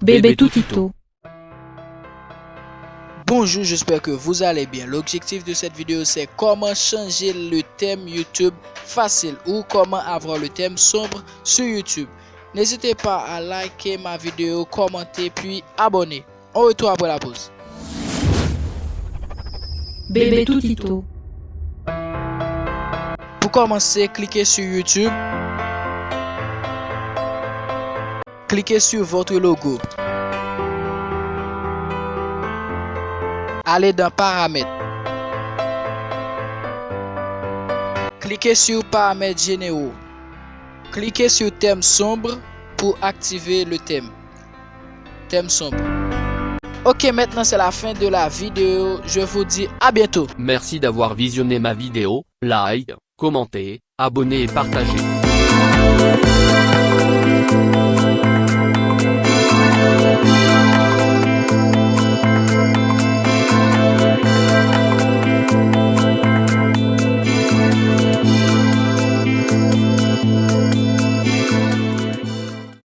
Bébé Tutito. Bonjour, j'espère que vous allez bien. L'objectif de cette vidéo, c'est comment changer le thème YouTube facile ou comment avoir le thème sombre sur YouTube. N'hésitez pas à liker ma vidéo, commenter puis abonner. On retrouve après la pause. Bébé Tutito. Pour commencer, cliquez sur YouTube. Cliquez sur votre logo. Allez dans Paramètres. Cliquez sur Paramètres généraux. Cliquez sur Thème sombre pour activer le thème. Thème sombre. Ok, maintenant c'est la fin de la vidéo. Je vous dis à bientôt. Merci d'avoir visionné ma vidéo, like, commentez, abonnez et partagez.